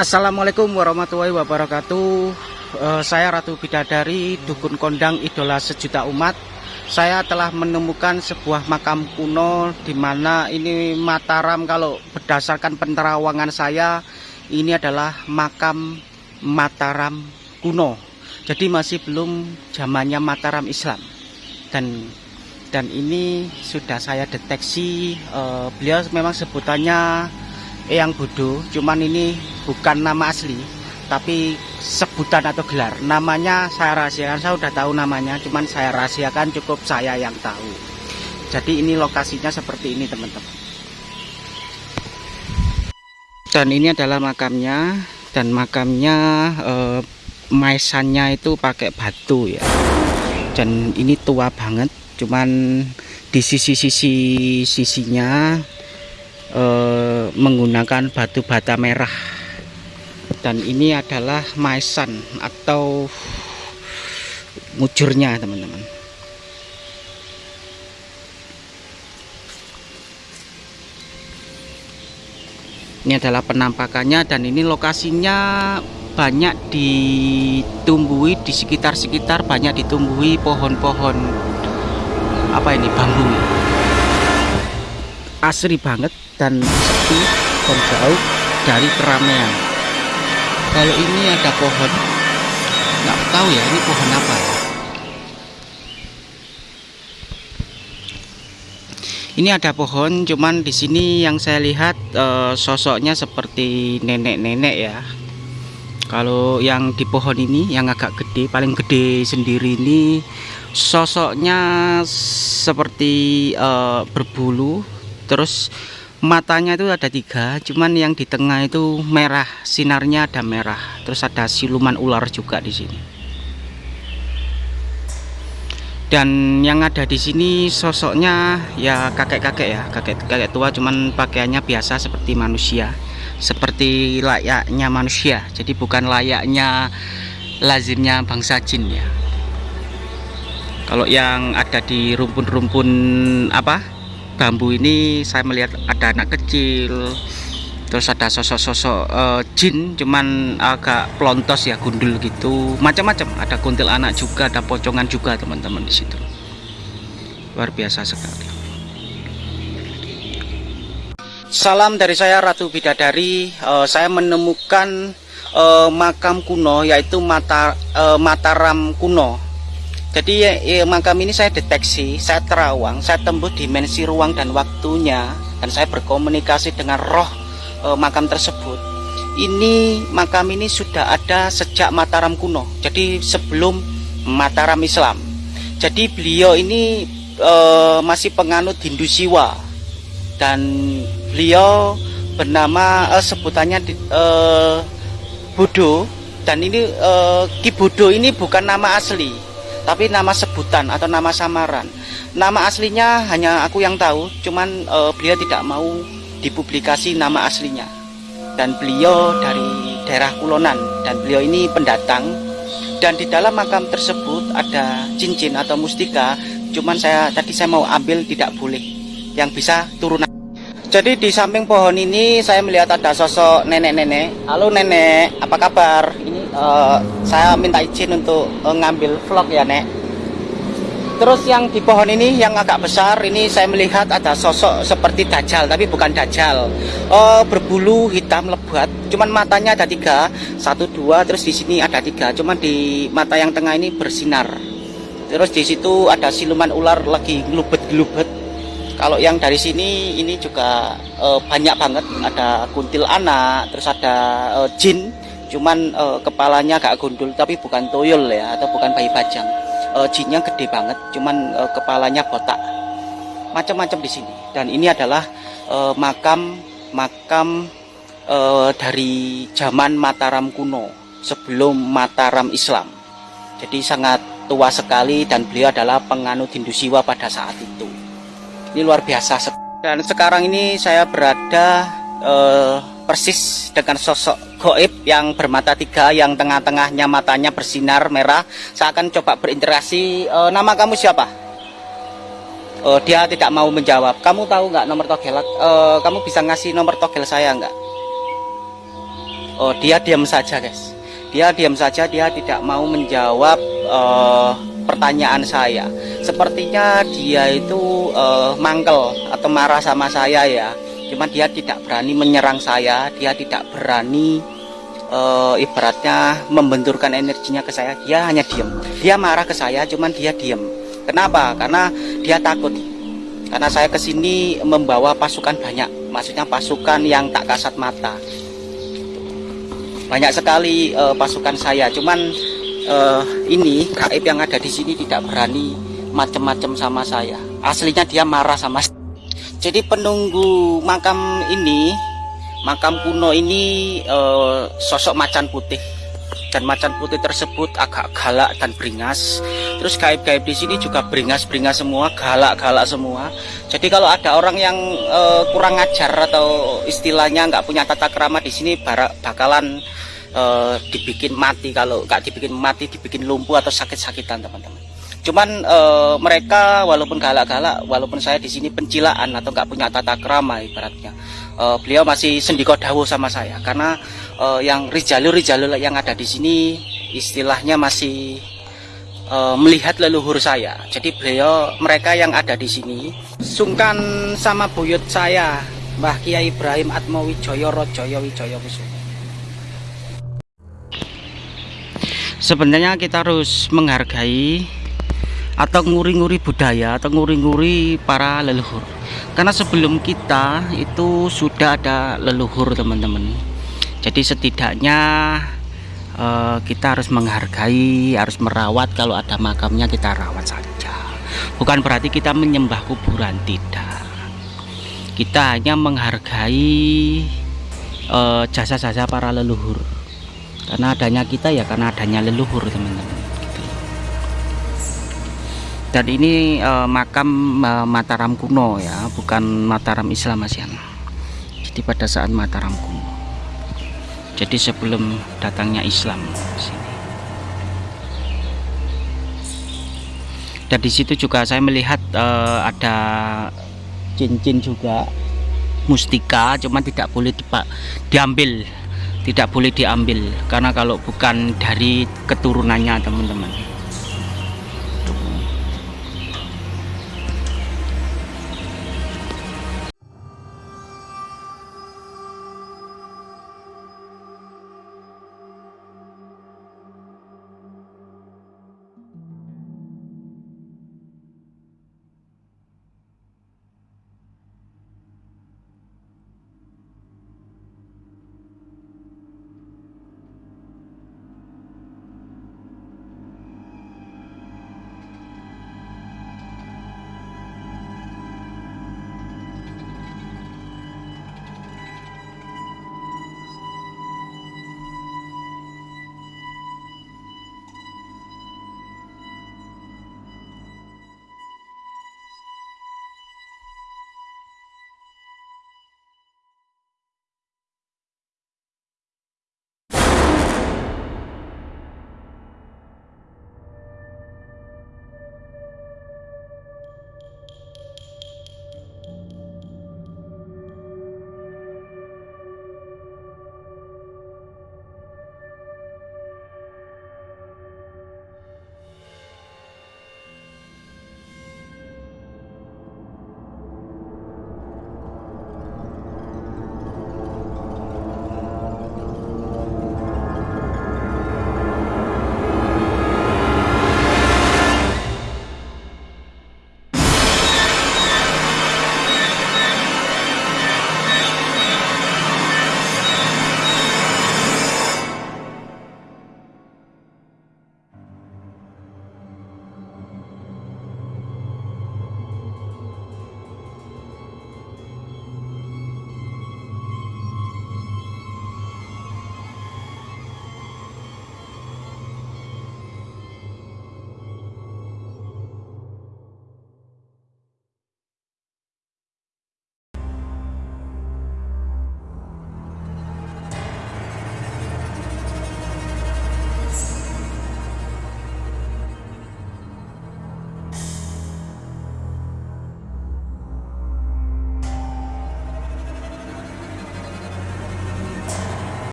Assalamualaikum warahmatullahi wabarakatuh. Uh, Saya Ratu Bidadari Dukun Kondang Idola Sejuta Umat. Saya telah menemukan sebuah makam kuno di mana ini Mataram kalau berdasarkan penerawangan saya Ini adalah makam Mataram kuno. Jadi masih belum zamannya Mataram Islam. Dan dan ini sudah saya deteksi uh, beliau memang sebutannya Eyang Bodo cuman ini bukan nama asli tapi sebutan atau gelar. Namanya saya rahasiakan saya udah tahu namanya cuman saya rahasiakan cukup saya yang tahu. Jadi ini lokasinya seperti ini teman-teman. Dan ini adalah makamnya dan makamnya eh, maesannya itu pakai batu ya. Dan ini tua banget cuman di sisi-sisi sisinya eh, menggunakan batu bata merah. Dan ini adalah maesan atau mujurnya teman-teman. Ini adalah penampakannya dan ini lokasinya banyak ditumbuhi di sekitar-sekitar banyak ditumbuhi pohon-pohon apa ini bambu. Asri banget dan sepi dan jauh dari keramaian. Kalau ini ada pohon nggak tahu ya ini pohon apa ya? Ini ada pohon cuman di sini yang saya lihat e, sosoknya seperti nenek-nenek ya. Kalau yang di pohon ini yang agak gede paling gede sendiri ini sosoknya seperti uh, berbulu terus matanya itu ada tiga cuman yang di tengah itu merah sinarnya ada merah. Terus ada siluman ular juga di sini. Dan yang ada di sini sosoknya ya kakek-kakek ya kakek-kakek tua cuman pakaiannya biasa seperti manusia. Seperti layaknya manusia jadi bukan layaknya lazimnya bangsa jin ya. Kalau yang ada di rumpun-rumpun apa bambu ini saya melihat ada anak kecil terus ada sosok-sosok uh, jin cuman agak pelontos ya gundul gitu. Macam-macam ada kuntil anak juga ada pocongan juga teman-teman di situ. Luar biasa sekali. Salam dari saya Ratu Bidadari. Uh, saya menemukan uh, makam kuno yaitu mata uh, Mataram kuno jadi ya, ya, makam ini saya deteksi, saya terawang, saya tembus dimensi ruang dan waktunya dan saya berkomunikasi dengan roh e, makam tersebut. Ini makam ini sudah ada sejak Mataram kuno. Jadi sebelum Mataram Islam. Jadi beliau ini e, masih penganut Hindu Siwa dan beliau bernama e, sebutannya e, Bodo dan ini e, Ki Bodo ini bukan nama asli tapi nama sebutan atau nama samaran. Nama aslinya hanya aku yang tahu cuman uh, beliau tidak mau dipublikasi nama aslinya. Dan beliau dari daerah Kulonan dan beliau ini pendatang. Dan di dalam makam tersebut ada cincin atau mustika cuman saya tadi saya mau ambil tidak boleh. Yang bisa turunan jadi di samping pohon ini saya melihat ada sosok nenek-nenek. Halo nenek apa kabar? Ini uh, saya minta izin untuk uh, ngambil vlog ya nek. Terus yang di pohon ini yang agak besar ini saya melihat ada sosok seperti dajjal tapi bukan dajjal uh, berbulu hitam lebat cuman matanya ada tiga. Satu dua terus di sini ada tiga. Cuman di mata yang tengah ini bersinar. Terus di situ ada siluman ular lagi gelubet-gelubet kalau yang dari sini ini juga uh, banyak banget. Ada kuntil anak terus ada uh, jin cuman uh, kepalanya agak gundul tapi bukan tuyul ya atau bukan bayi bajang. Uh, jinnya gede banget cuman uh, kepalanya botak. Macam-macam di sini. Dan ini adalah uh, makam makam uh, dari zaman Mataram kuno sebelum Mataram Islam. Jadi sangat tua sekali dan beliau adalah penganut Hindu Siwa pada saat itu. Ini luar biasa. Dan sekarang ini saya berada uh, persis dengan sosok goib yang bermata tiga yang tengah-tengahnya matanya bersinar merah. Saya akan coba berinteraksi. E, nama kamu siapa? E, dia tidak mau menjawab. Kamu tahu nggak nomor togel e, kamu bisa ngasih nomor togel saya nggak? Oh dia diam saja guys. Dia diam saja dia tidak mau menjawab uh, pertanyaan saya. Sepertinya dia itu uh, mangkel atau marah sama saya ya cuman dia tidak berani menyerang saya dia tidak berani uh, ibaratnya membenturkan energinya ke saya. Dia hanya diam dia marah ke saya cuman dia diam kenapa? Karena dia takut. Karena saya ke sini membawa pasukan banyak. Maksudnya pasukan yang tak kasat mata. Banyak sekali uh, pasukan saya. Cuman uh, ini gaib yang ada di sini tidak berani macam-macam sama saya. Aslinya dia marah sama jadi penunggu makam ini makam kuno ini uh, sosok macan putih. Dan macan putih tersebut agak galak dan beringas. Terus gaib-gaib di sini juga beringas-beringas semua galak-galak semua. Jadi kalau ada orang yang uh, kurang ajar atau istilahnya nggak punya tata kerama di sini bakalan uh, dibikin mati. Kalau nggak dibikin mati dibikin lumpuh atau sakit-sakitan teman-teman cuman uh, mereka walaupun galak-galak walaupun saya di sini pencilaan atau nggak punya tata kerama ibaratnya uh, beliau masih sendiko dawo sama saya karena uh, yang rijalul-rijalul yang ada di sini istilahnya masih uh, melihat leluhur saya. Jadi beliau mereka yang ada di sini sungkan sama buyut saya Mbah Kiai Ibrahim Atmawijoyo Rojoyo Wijoyo Kusumo. Sebenarnya kita harus menghargai atau nguri-nguri budaya atau nguri-nguri para leluhur. Karena sebelum kita itu sudah ada leluhur teman-teman. Jadi setidaknya uh, kita harus menghargai harus merawat. Kalau ada makamnya kita rawat saja. Bukan berarti kita menyembah kuburan tidak. Kita hanya menghargai eh, jasa-jasa uh, para leluhur. Karena adanya kita ya karena adanya leluhur teman-teman. Dan ini uh, makam uh, Mataram kuno ya bukan Mataram Islam Asian jadi pada saat Mataram kuno. Jadi sebelum datangnya Islam sini. dan di situ juga saya melihat uh, ada cincin juga mustika cuman tidak boleh dipak diambil. Tidak boleh diambil karena kalau bukan dari keturunannya teman-teman